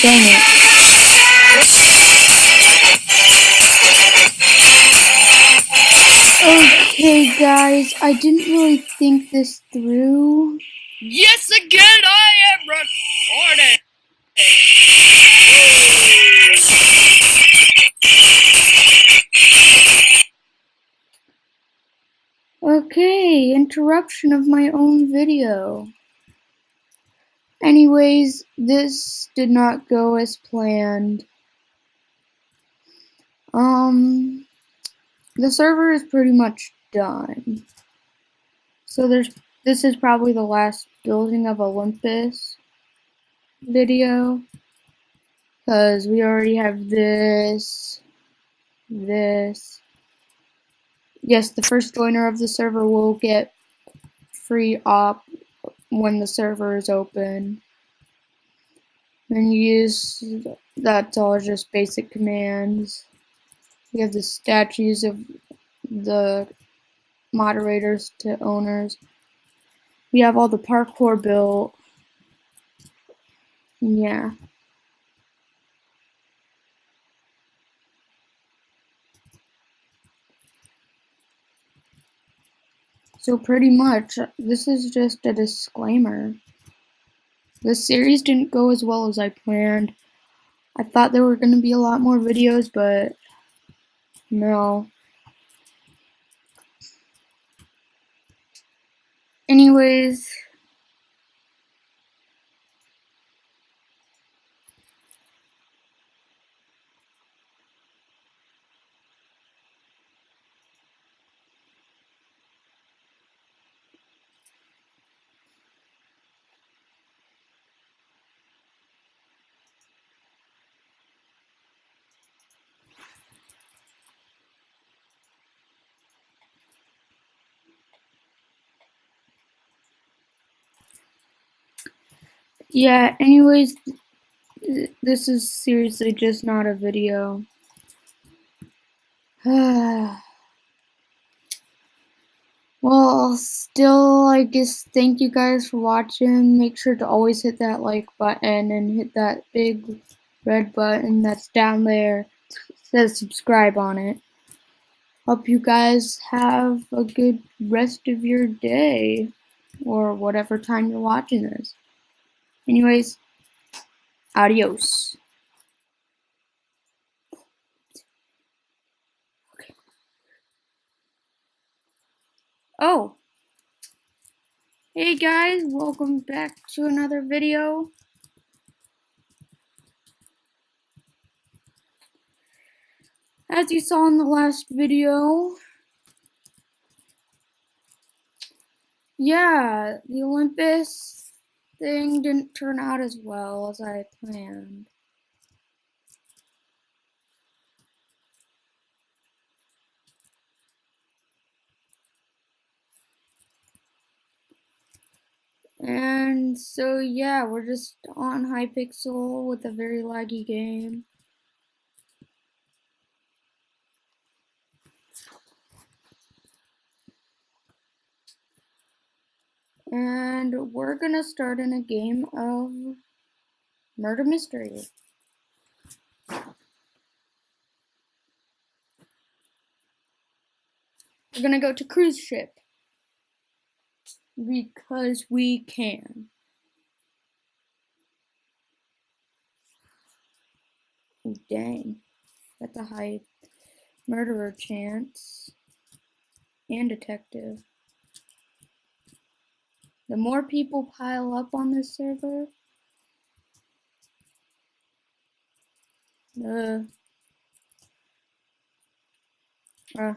Dang it. Oh, okay, guys, I didn't really think this through. Yes, again, I am recording. Okay, interruption of my own video. Anyways, this did not go as planned. Um, the server is pretty much done. So there's this is probably the last building of Olympus video because we already have this this yes the first joiner of the server will get free op when the server is open. Then you use that's all just basic commands. We have the statues of the moderators to owners. We have all the parkour built. Yeah So pretty much, this is just a disclaimer. The series didn't go as well as I planned. I thought there were going to be a lot more videos, but no. Anyways, yeah, anyways, this is seriously just not a video. well, still, I guess thank you guys for watching. Make sure to always hit that like button and hit that big red button that's down there. It says subscribe on it. Hope you guys have a good rest of your day or whatever time you're watching this. Anyways, adios. Okay. Oh. Hey guys, welcome back to another video. As you saw in the last video, yeah, the Olympus thing didn't turn out as well as I planned. And so yeah, we're just on Hypixel with a very laggy game. And we're gonna start in a game of murder mystery. We're gonna go to cruise ship. Because we can. Oh, dang. That's a high murderer chance. And detective. The more people pile up on this server, the uh,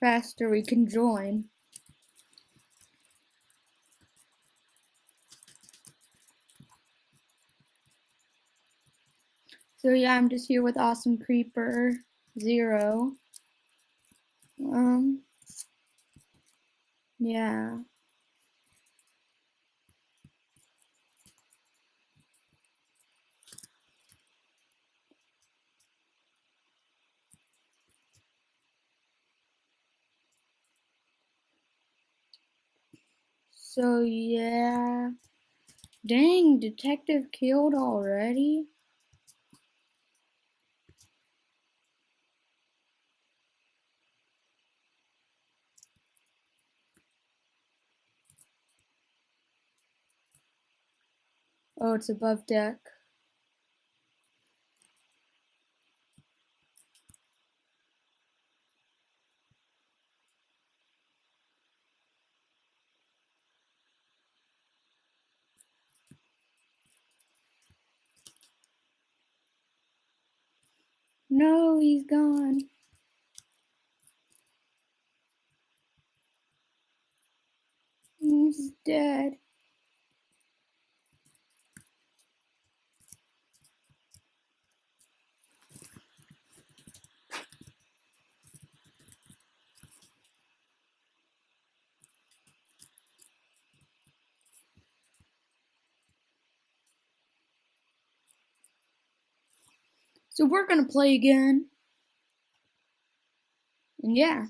faster we can join. So yeah, I'm just here with Awesome Creeper Zero. Um, yeah. So yeah. Dang, detective killed already? Oh, it's above deck. No, he's gone. He's dead. So we're gonna play again. And yeah.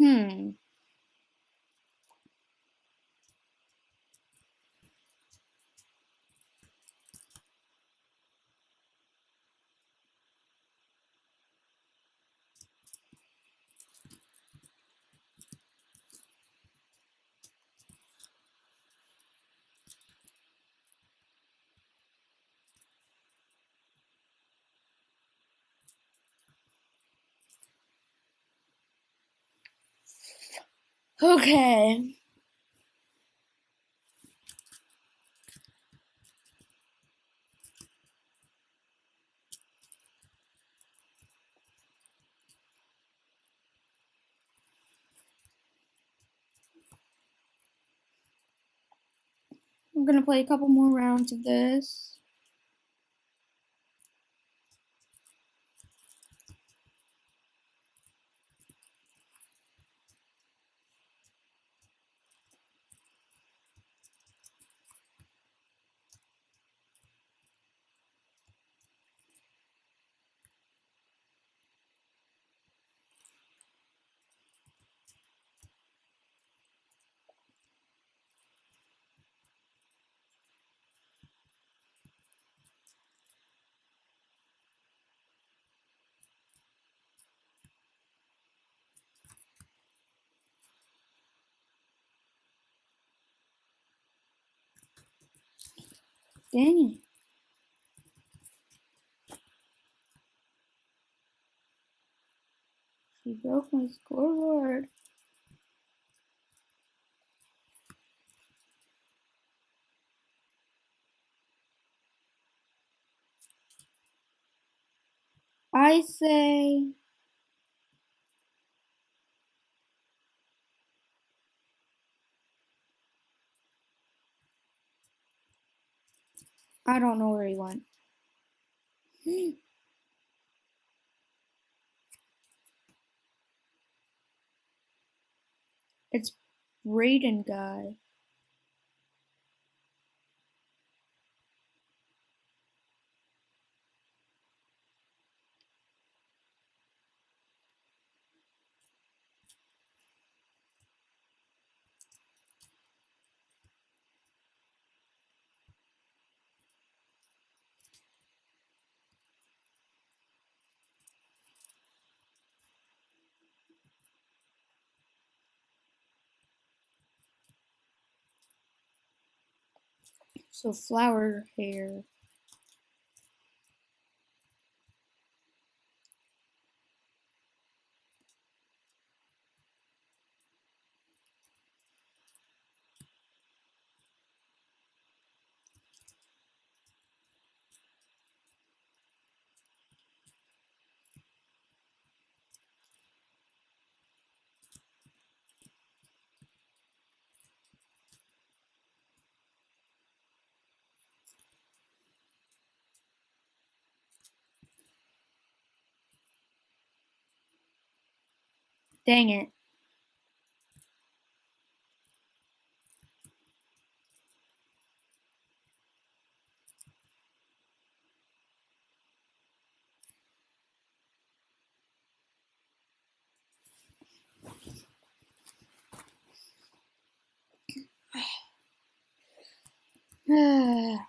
Hmm. Okay. I'm gonna play a couple more rounds of this. Dang it. She broke my scoreboard. I say I don't know where he went. It's Raiden guy. So flower hair. Dang it.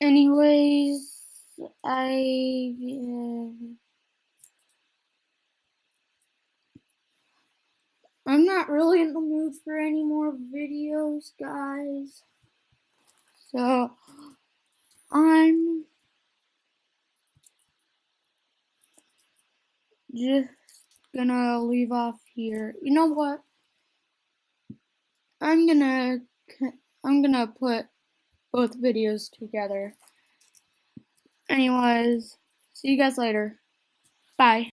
Anyways, I. Uh, I'm not really in the mood for any more videos, guys. So, I'm just gonna leave off here. You know what? I'm gonna I'm gonna put both videos together. Anyways, see you guys later. Bye.